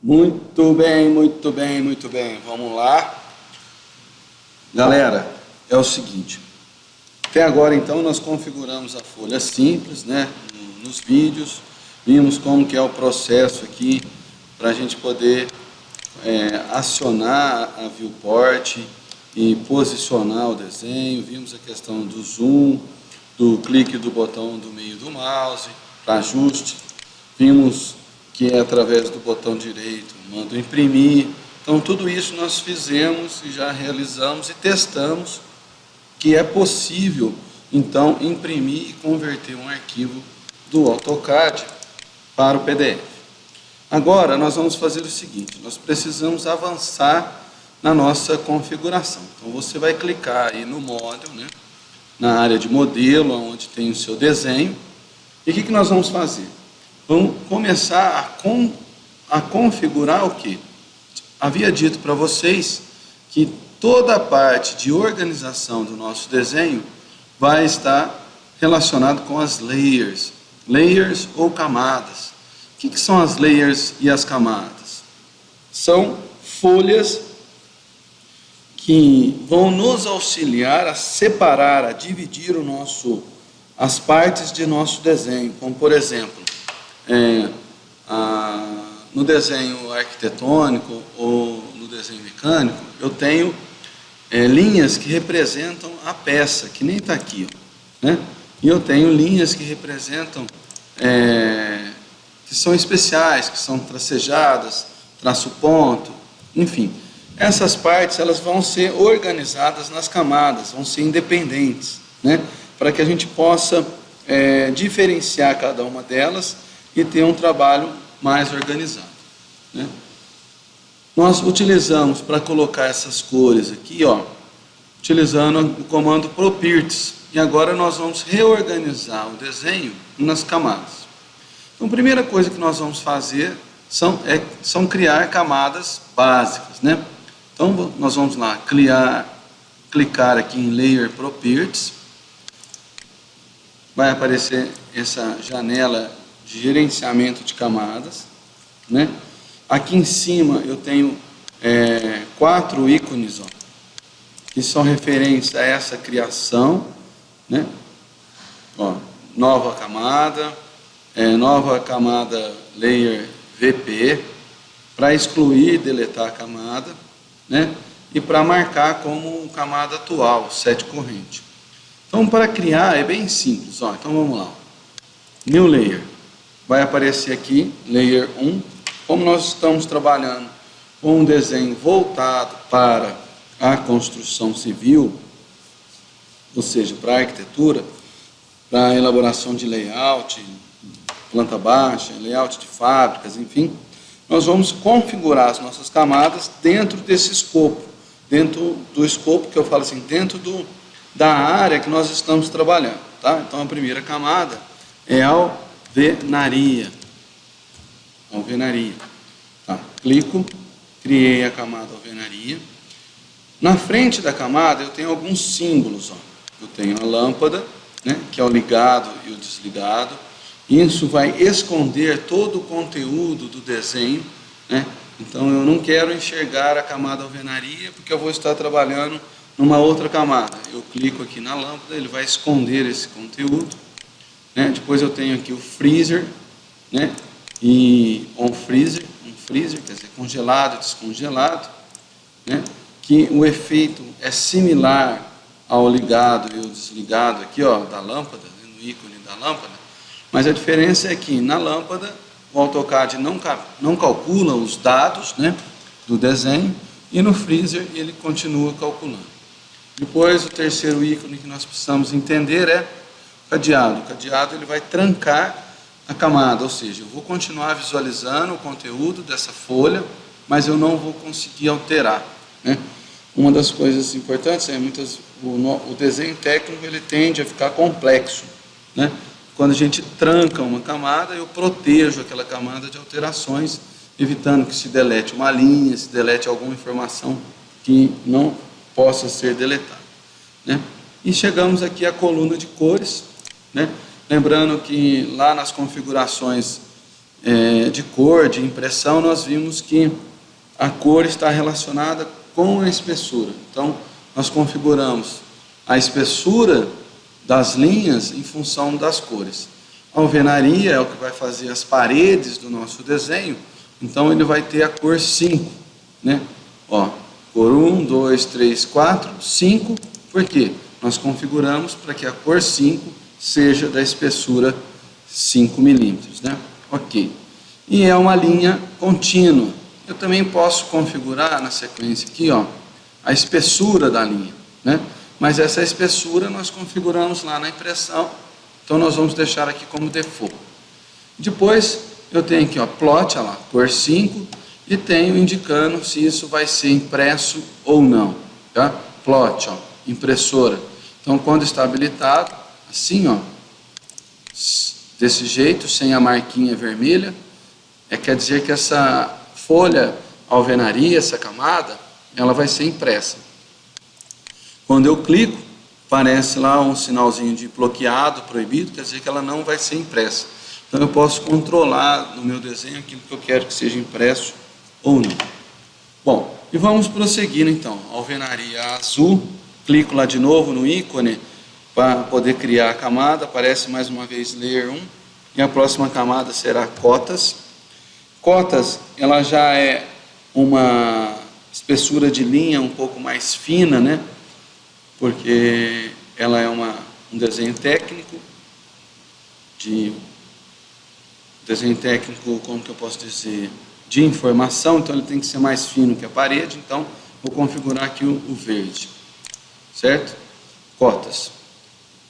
Muito bem, muito bem, muito bem. Vamos lá. Galera, é o seguinte. Até agora, então, nós configuramos a folha simples, né? Nos vídeos. Vimos como que é o processo aqui para a gente poder é, acionar a viewport e posicionar o desenho. Vimos a questão do zoom, do clique do botão do meio do mouse para ajuste. Vimos que é através do botão direito, mando imprimir. Então tudo isso nós fizemos e já realizamos e testamos que é possível então imprimir e converter um arquivo do AutoCAD para o PDF. Agora nós vamos fazer o seguinte, nós precisamos avançar na nossa configuração. Então você vai clicar aí no módulo, né, na área de modelo, onde tem o seu desenho. E o que, que nós vamos fazer? Vamos começar a, a configurar o que? Havia dito para vocês que toda a parte de organização do nosso desenho vai estar relacionado com as layers, layers ou camadas. O que, que são as layers e as camadas? São folhas que vão nos auxiliar a separar, a dividir o nosso, as partes de nosso desenho, como por exemplo, é, a, no desenho arquitetônico ou no desenho mecânico, eu tenho é, linhas que representam a peça, que nem está aqui. Ó, né? E eu tenho linhas que representam, é, que são especiais, que são tracejadas, traço ponto, enfim. Essas partes elas vão ser organizadas nas camadas, vão ser independentes, né? para que a gente possa é, diferenciar cada uma delas e ter um trabalho mais organizado. Né? Nós utilizamos para colocar essas cores aqui, ó, utilizando o comando properties. E agora nós vamos reorganizar o desenho nas camadas. Então, a primeira coisa que nós vamos fazer são, é, são criar camadas básicas. Né? Então, nós vamos lá, criar, clicar aqui em Layer Properties. Vai aparecer essa janela de gerenciamento de camadas. Né? Aqui em cima eu tenho é, quatro ícones ó, que são referência a essa criação. Né? Ó, nova camada, é, nova camada layer VP, para excluir e deletar a camada, né? e para marcar como camada atual, set corrente. Então, para criar é bem simples. Ó. Então, vamos lá. New Layer vai aparecer aqui, Layer 1. Como nós estamos trabalhando com um desenho voltado para a construção civil, ou seja, para a arquitetura, para a elaboração de layout, planta baixa, layout de fábricas, enfim, nós vamos configurar as nossas camadas dentro desse escopo, dentro do escopo que eu falo assim, dentro do, da área que nós estamos trabalhando. Tá? Então, a primeira camada é ao alvenaria. Alvenaria. Tá. Clico, criei a camada alvenaria. Na frente da camada eu tenho alguns símbolos. Ó. Eu tenho a lâmpada, né, que é o ligado e o desligado. Isso vai esconder todo o conteúdo do desenho. Né? Então eu não quero enxergar a camada alvenaria porque eu vou estar trabalhando numa outra camada. Eu clico aqui na lâmpada, ele vai esconder esse conteúdo. Né? Depois eu tenho aqui o freezer, né? e on freezer, um freezer, quer dizer, congelado, descongelado, né? que o efeito é similar ao ligado e o desligado aqui, ó, da lâmpada, né? no ícone da lâmpada, mas a diferença é que na lâmpada o AutoCAD não, não calcula os dados né, do desenho e no freezer ele continua calculando. Depois o terceiro ícone que nós precisamos entender é cadeado. O cadeado ele vai trancar a camada, ou seja, eu vou continuar visualizando o conteúdo dessa folha, mas eu não vou conseguir alterar. Né? Uma das coisas importantes é muitas, o, o desenho técnico ele tende a ficar complexo. Né? Quando a gente tranca uma camada, eu protejo aquela camada de alterações, evitando que se delete uma linha, se delete alguma informação que não possa ser deletada. Né? E chegamos aqui à coluna de cores, né? Lembrando que lá nas configurações é, de cor, de impressão, nós vimos que a cor está relacionada com a espessura. Então, nós configuramos a espessura das linhas em função das cores. A alvenaria é o que vai fazer as paredes do nosso desenho, então ele vai ter a cor 5, né? Ó, cor 1, 2, 3, 4, 5, por quê? Nós configuramos para que a cor 5 seja da espessura 5 milímetros, né? Ok. E é uma linha contínua. Eu também posso configurar na sequência aqui, ó, a espessura da linha, né? Mas essa espessura nós configuramos lá na impressão, então nós vamos deixar aqui como default. Depois eu tenho aqui, ó, plot, ó lá, cor 5, e tenho indicando se isso vai ser impresso ou não, tá? Plot, ó, impressora. Então quando está habilitado, assim, ó, desse jeito, sem a marquinha vermelha, é, quer dizer que essa folha alvenaria, essa camada, ela vai ser impressa. Quando eu clico, aparece lá um sinalzinho de bloqueado, proibido, quer dizer que ela não vai ser impressa. Então eu posso controlar no meu desenho aquilo que eu quero que seja impresso ou não. Bom, e vamos prosseguir então. Alvenaria azul, clico lá de novo no ícone para poder criar a camada, aparece mais uma vez layer 1, e a próxima camada será cotas. Cotas, ela já é uma espessura de linha um pouco mais fina, né? Porque ela é uma, um desenho técnico, de desenho técnico, como que eu posso dizer, de informação, então ele tem que ser mais fino que a parede, então vou configurar aqui o, o verde, certo? Cotas.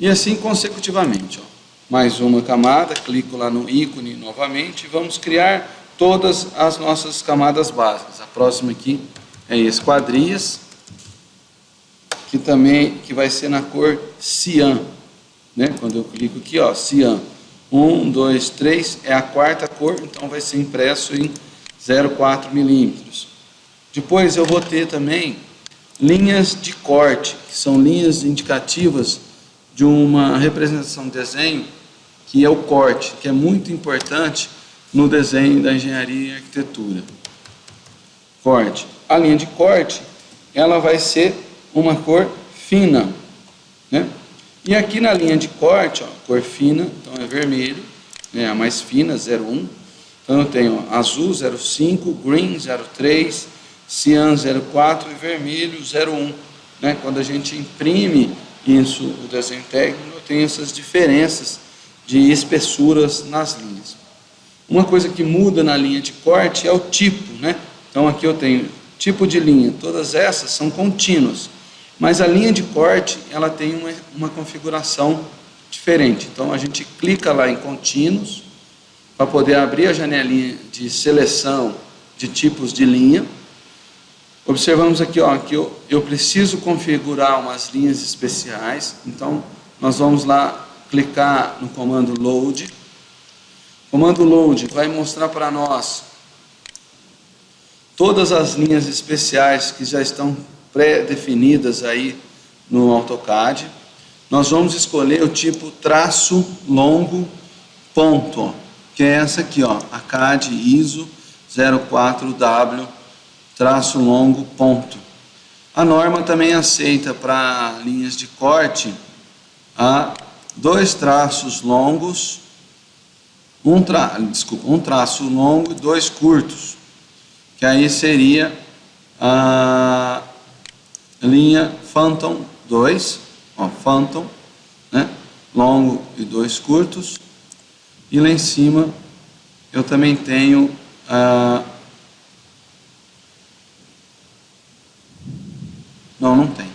E assim consecutivamente. Ó. Mais uma camada, clico lá no ícone novamente e vamos criar todas as nossas camadas básicas. A próxima aqui é esquadrias, que também que vai ser na cor cian. Né? Quando eu clico aqui, ó, cian. 1, 2, 3 é a quarta cor, então vai ser impresso em 0,4 milímetros. Depois eu vou ter também linhas de corte, que são linhas indicativas de uma representação de desenho que é o corte, que é muito importante no desenho da engenharia e arquitetura. Corte. A linha de corte, ela vai ser uma cor fina, né? E aqui na linha de corte, ó, cor fina, então é vermelho, né, a mais fina, 01. Então eu tenho azul 05, green 03, cian 04 e vermelho 01. Né? Quando a gente imprime isso, o desenho técnico, tem essas diferenças de espessuras nas linhas. Uma coisa que muda na linha de corte é o tipo, né? Então aqui eu tenho tipo de linha, todas essas são contínuas, mas a linha de corte ela tem uma, uma configuração diferente. Então a gente clica lá em contínuos para poder abrir a janelinha de seleção de tipos de linha Observamos aqui ó, que eu, eu preciso configurar umas linhas especiais, então nós vamos lá clicar no comando load. O comando load vai mostrar para nós todas as linhas especiais que já estão pré-definidas aí no AutoCAD. Nós vamos escolher o tipo traço longo ponto, que é essa aqui, ó, a CAD ISO 04W traço longo, ponto. A norma também aceita para linhas de corte a dois traços longos, um, tra, desculpa, um traço longo e dois curtos, que aí seria a linha Phantom 2, ó, Phantom, né, longo e dois curtos, e lá em cima eu também tenho a Não, não tem.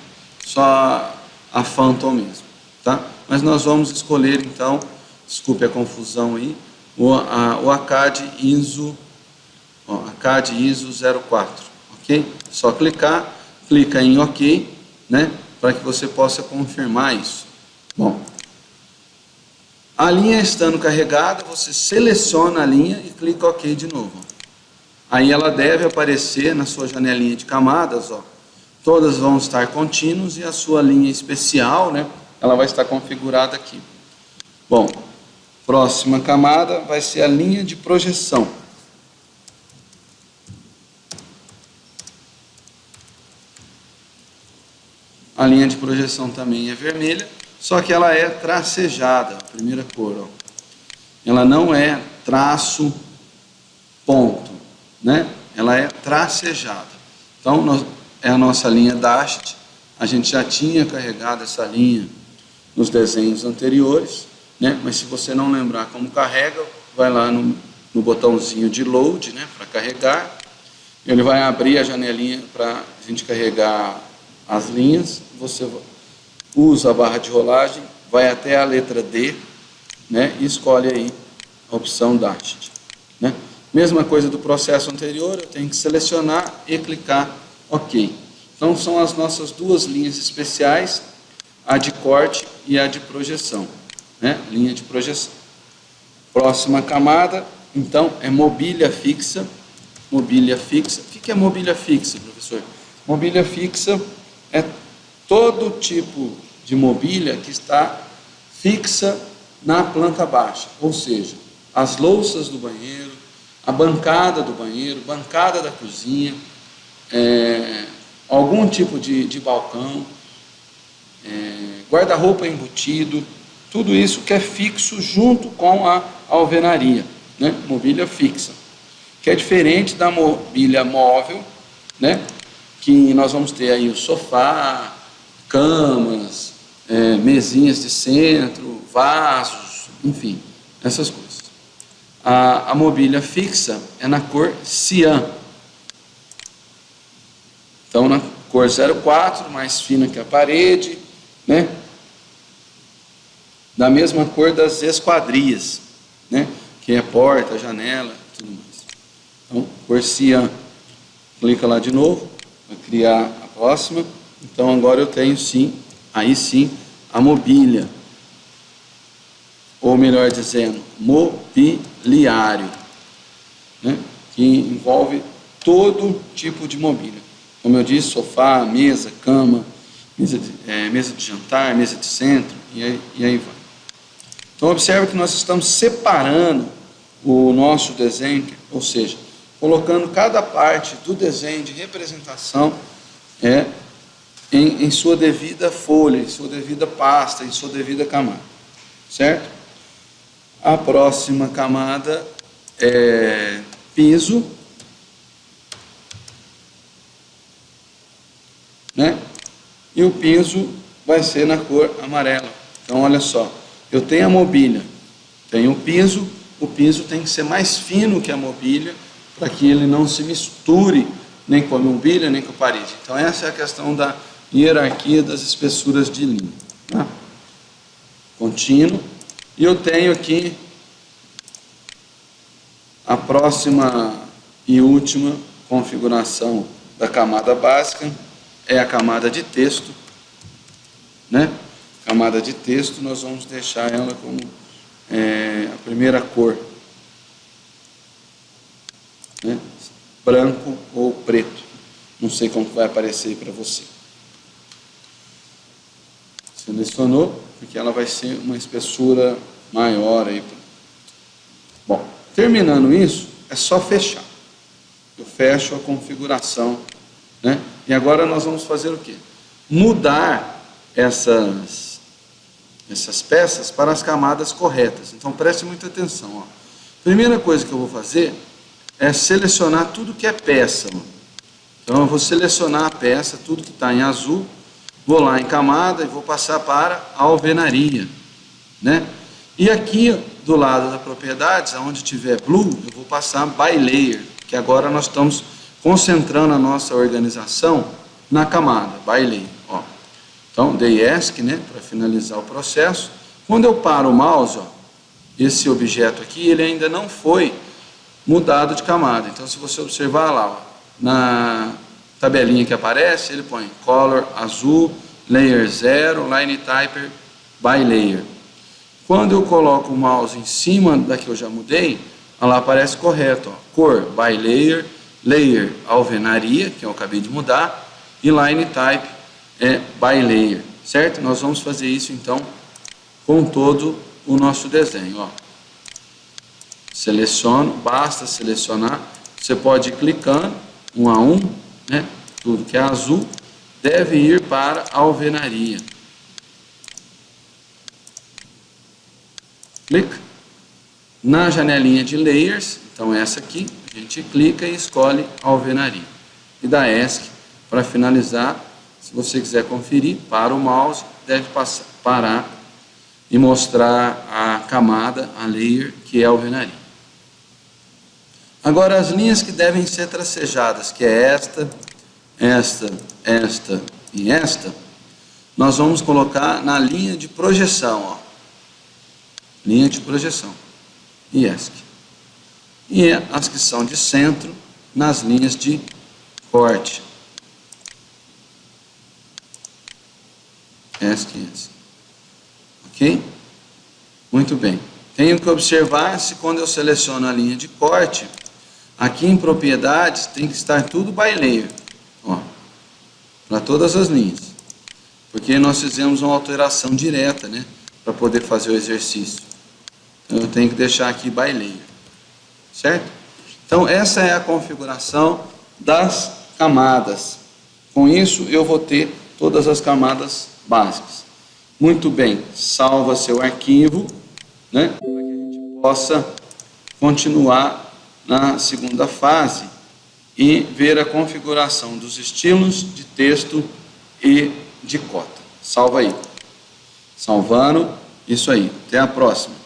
Só a Phantom mesmo, tá? Mas nós vamos escolher então, desculpe a confusão aí, o, a, o ACAD ISO, ó, ACAD ISO 04, ok? Só clicar, clica em OK, né? Para que você possa confirmar isso. Bom, a linha estando carregada, você seleciona a linha e clica OK de novo. Aí ela deve aparecer na sua janelinha de camadas, ó, todas vão estar contínuos e a sua linha especial, né, ela vai estar configurada aqui. Bom, Próxima camada vai ser a linha de projeção. A linha de projeção também é vermelha, só que ela é tracejada, primeira cor. Ó. Ela não é traço ponto, né? Ela é tracejada. Então, nós, é a nossa linha Dasht. A gente já tinha carregado essa linha nos desenhos anteriores, né? Mas se você não lembrar como carrega, vai lá no, no botãozinho de load, né? Para carregar. Ele vai abrir a janelinha para a gente carregar as linhas. Você usa a barra de rolagem, vai até a letra D, né? E escolhe aí a opção Dasht, né? Mesma coisa do processo anterior, eu tenho que selecionar e clicar OK. Então são as nossas duas linhas especiais, a de corte e a de projeção, né? Linha de projeção. Próxima camada, então, é mobília fixa. Mobília fixa. O que é mobília fixa, professor? Mobília fixa é todo tipo de mobília que está fixa na planta baixa, ou seja, as louças do banheiro, a bancada do banheiro, bancada da cozinha, é, algum tipo de, de balcão, é, guarda-roupa embutido, tudo isso que é fixo junto com a alvenaria, né? mobília fixa, que é diferente da mobília móvel, né? que nós vamos ter aí o sofá, camas, é, mesinhas de centro, vasos, enfim, essas coisas a, a mobília fixa é na cor cian. Então, na cor 04, mais fina que a parede, né? Da mesma cor das esquadrias, né? Que é porta, janela, tudo mais. Então, cor cian. Clica lá de novo, para criar a próxima. Então, agora eu tenho sim, aí sim, a mobília ou melhor dizendo, mobiliário, né? que envolve todo tipo de mobília. Como eu disse, sofá, mesa, cama, mesa de, é, mesa de jantar, mesa de centro, e aí, e aí vai. Então, observe que nós estamos separando o nosso desenho, ou seja, colocando cada parte do desenho de representação é, em, em sua devida folha, em sua devida pasta, em sua devida camada. Certo? A próxima camada é piso, né? E o piso vai ser na cor amarela. Então, olha só, eu tenho a mobília, tenho o piso, o piso tem que ser mais fino que a mobília, para que ele não se misture nem com a mobília, nem com a parede. Então, essa é a questão da hierarquia das espessuras de linha. Tá? Contínuo. E eu tenho aqui a próxima e última configuração da camada básica é a camada de texto, né? Camada de texto, nós vamos deixar ela como é, a primeira cor, né? branco ou preto. Não sei como vai aparecer para você. Selecionou, porque ela vai ser uma espessura maior aí. Bom, terminando isso, é só fechar. Eu fecho a configuração, né? E agora nós vamos fazer o quê? Mudar essas, essas peças para as camadas corretas. Então preste muita atenção. Ó. Primeira coisa que eu vou fazer é selecionar tudo que é peça. Ó. Então eu vou selecionar a peça, tudo que está em azul, vou lá em camada e vou passar para a alvenaria. Né? E aqui do lado da propriedades, onde tiver blue, eu vou passar by layer, que agora nós estamos concentrando a nossa organização na camada, layer. Ó. Então, dei ESC, né, para finalizar o processo. Quando eu paro o mouse, ó, esse objeto aqui, ele ainda não foi mudado de camada. Então, se você observar lá, ó, na tabelinha que aparece, ele põe color azul, layer 0, line type by layer. Quando eu coloco o mouse em cima da que eu já mudei, lá aparece correto, ó, cor by layer, layer alvenaria, que eu acabei de mudar, e line type é by layer, certo? Nós vamos fazer isso então com todo o nosso desenho, ó. Seleciono, basta selecionar. Você pode ir clicando, um a um, né? tudo que é azul, deve ir para a alvenaria. Clica. Na janelinha de Layers, então essa aqui, a gente clica e escolhe alvenaria. E da ESC, para finalizar, se você quiser conferir, para o mouse, deve passar, parar e mostrar a camada, a layer, que é alvenaria. Agora, as linhas que devem ser tracejadas, que é esta, esta, esta e esta, nós vamos colocar na linha de projeção, ó. linha de projeção, ESC. E as que são de centro, nas linhas de corte. ESC e ESC. Ok? Muito bem. Tenho que observar se quando eu seleciono a linha de corte, aqui em propriedades tem que estar tudo by layer para todas as linhas. Porque nós fizemos uma alteração direta, né? Para poder fazer o exercício. Então eu tenho que deixar aqui by layer. Certo? Então essa é a configuração das camadas. Com isso eu vou ter todas as camadas básicas. Muito bem, salva seu arquivo, né? Para que a gente possa continuar na segunda fase e ver a configuração dos estilos de texto e de cota. Salva aí. Salvando, isso aí. Até a próxima.